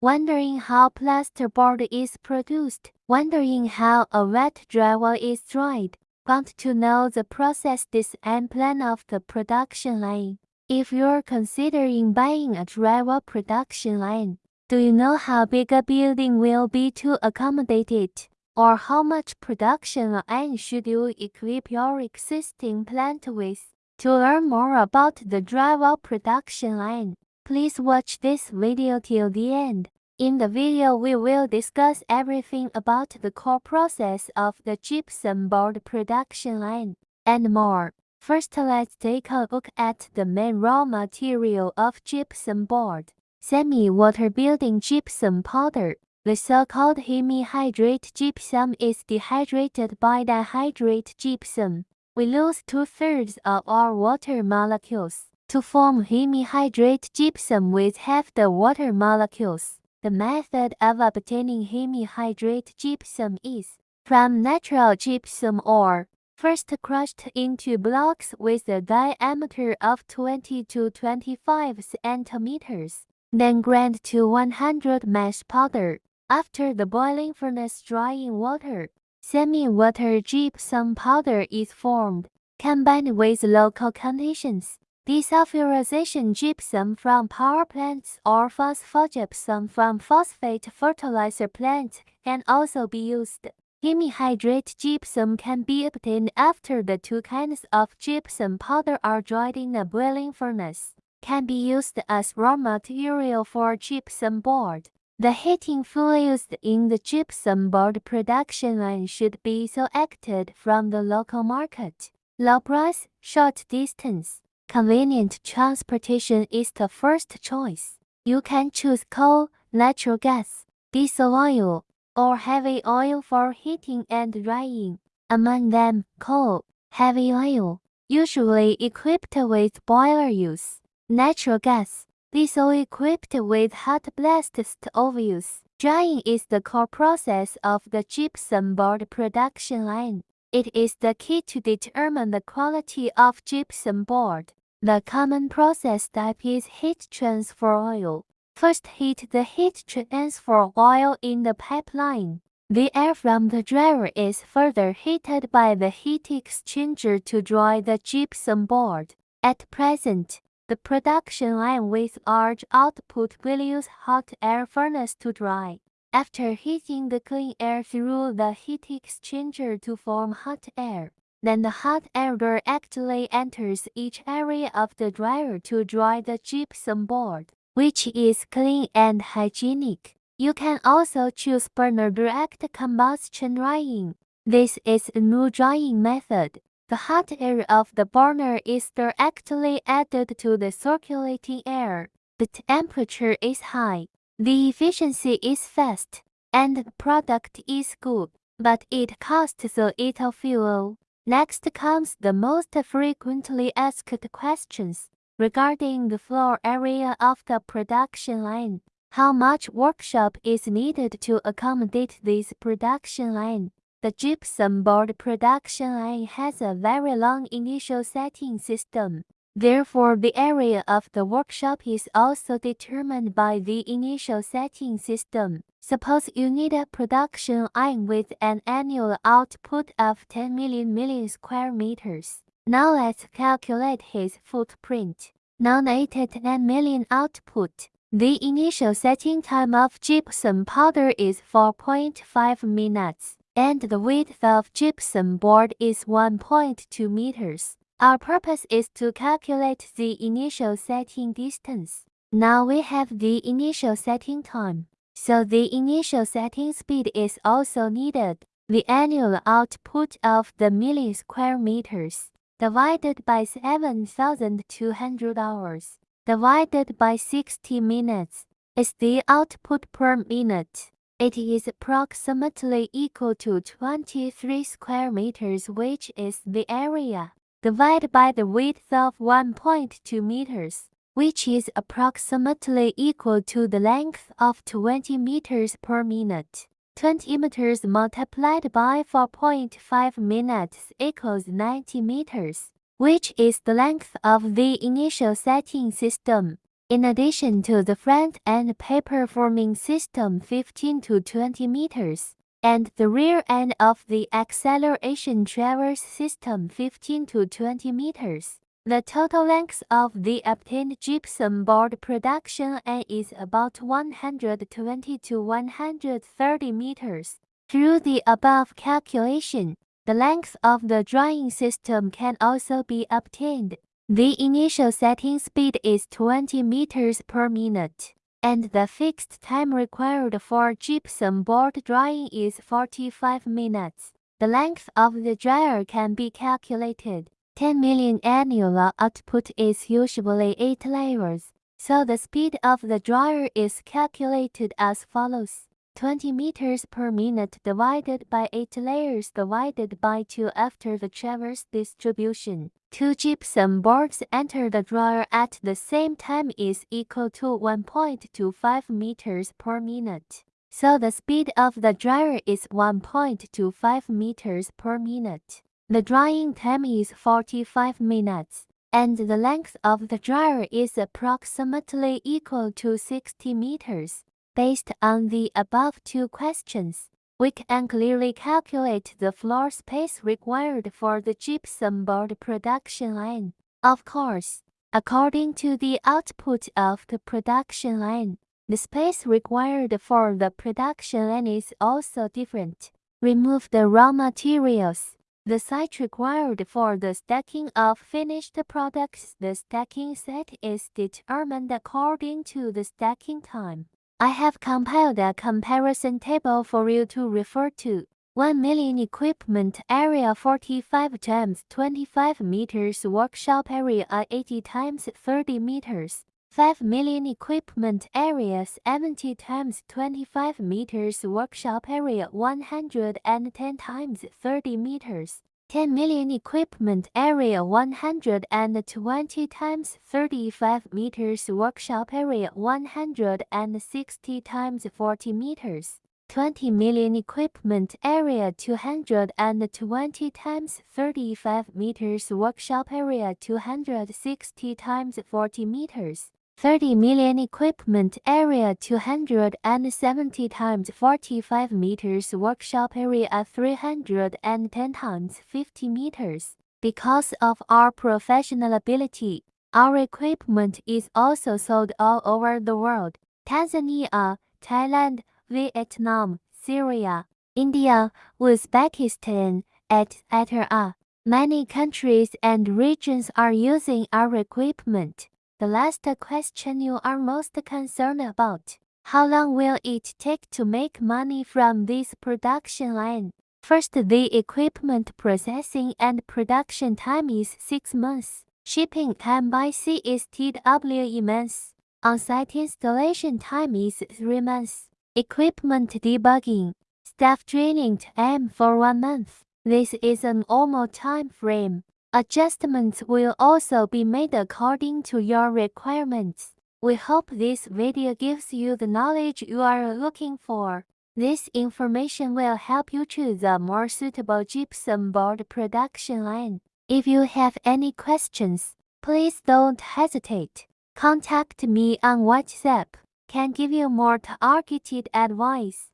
wondering how plasterboard is produced, wondering how a wet drywall is dried, want to know the process this and plan of the production line. If you're considering buying a drywall production line, do you know how big a building will be to accommodate it? Or how much production line should you equip your existing plant with? To learn more about the drywall production line, please watch this video till the end. In the video we will discuss everything about the core process of the gypsum board production line, and more. First let's take a look at the main raw material of gypsum board. Semi-water building gypsum powder. The so-called hemihydrate gypsum is dehydrated by dihydrate gypsum we lose two-thirds of our water molecules. To form hemihydrate gypsum with half the water molecules, the method of obtaining hemihydrate gypsum is from natural gypsum ore, first crushed into blocks with a diameter of 20 to 25 centimeters, then ground to 100 mesh powder. After the boiling furnace drying water, Semi-water gypsum powder is formed. Combined with local conditions, desulfurization gypsum from power plants or phosphogypsum from phosphate fertilizer plants can also be used. Hemihydrate gypsum can be obtained after the two kinds of gypsum powder are dried in a boiling furnace. Can be used as raw material for gypsum board. The heating fuel used in the gypsum board production line should be selected from the local market. Low price, short distance, convenient transportation is the first choice. You can choose coal, natural gas, diesel oil, or heavy oil for heating and drying. Among them, coal, heavy oil, usually equipped with boiler use, natural gas, Diesel equipped with hot blast stoves. Drying is the core process of the gypsum board production line. It is the key to determine the quality of gypsum board. The common process type is heat transfer oil. First heat the heat transfer oil in the pipeline. The air from the dryer is further heated by the heat exchanger to dry the gypsum board. At present, the production line with large output will use hot air furnace to dry. After heating the clean air through the heat exchanger to form hot air, then the hot air directly enters each area of the dryer to dry the gypsum board, which is clean and hygienic. You can also choose burner direct combustion drying. This is a new drying method. The hot air of the burner is directly added to the circulating air. The temperature is high, the efficiency is fast, and the product is good, but it costs a little fuel. Next comes the most frequently asked questions regarding the floor area of the production line. How much workshop is needed to accommodate this production line? The gypsum board production line has a very long initial setting system. Therefore, the area of the workshop is also determined by the initial setting system. Suppose you need a production line with an annual output of 10 million million square meters. Now let's calculate his footprint. Non-rated 10 million output. The initial setting time of gypsum powder is 4.5 minutes and the width of gypsum board is 1.2 meters. Our purpose is to calculate the initial setting distance. Now we have the initial setting time, so the initial setting speed is also needed. The annual output of the million square meters divided by 7,200 hours divided by 60 minutes is the output per minute. It is approximately equal to 23 square meters which is the area, divided by the width of 1.2 meters, which is approximately equal to the length of 20 meters per minute. 20 meters multiplied by 4.5 minutes equals 90 meters, which is the length of the initial setting system. In addition to the front and paper forming system 15 to 20 meters, and the rear end of the acceleration traverse system 15 to 20 meters. The total length of the obtained gypsum board production end is about 120 to 130 meters. Through the above calculation, the length of the drying system can also be obtained. The initial setting speed is 20 meters per minute and the fixed time required for gypsum board drying is 45 minutes. The length of the dryer can be calculated. 10 million annual output is usually 8 layers, so the speed of the dryer is calculated as follows. 20 meters per minute divided by 8 layers divided by 2 after the traverse distribution. Two gypsum boards enter the dryer at the same time is equal to 1.25 meters per minute. So the speed of the dryer is 1.25 meters per minute. The drying time is 45 minutes, and the length of the dryer is approximately equal to 60 meters. Based on the above two questions, we can clearly calculate the floor space required for the gypsum board production line. Of course, according to the output of the production line, the space required for the production line is also different. Remove the raw materials. The site required for the stacking of finished products. The stacking set is determined according to the stacking time. I have compiled a comparison table for you to refer to. 1 million equipment area 45 times 25 meters workshop area 80 times 30 meters 5 million equipment area 70 times 25 meters workshop area 110 times 30 meters 10 million equipment area 120 times 35 meters. Workshop area 160 times 40 meters. 20 million equipment area 220 times 35 meters. Workshop area 260 times 40 meters 30 million equipment area 270 times 45 meters workshop area 310 times 50 meters. Because of our professional ability, our equipment is also sold all over the world. Tanzania, Thailand, Vietnam, Syria, India, Uzbekistan, etc. Many countries and regions are using our equipment. The last question you are most concerned about. How long will it take to make money from this production line? First, the equipment processing and production time is 6 months. Shipping time by sea is TW months. On-site installation time is 3 months. Equipment debugging, staff training time for 1 month. This is a normal time frame. Adjustments will also be made according to your requirements. We hope this video gives you the knowledge you are looking for. This information will help you choose a more suitable gypsum board production line. If you have any questions, please don't hesitate. Contact me on WhatsApp. Can give you more targeted advice.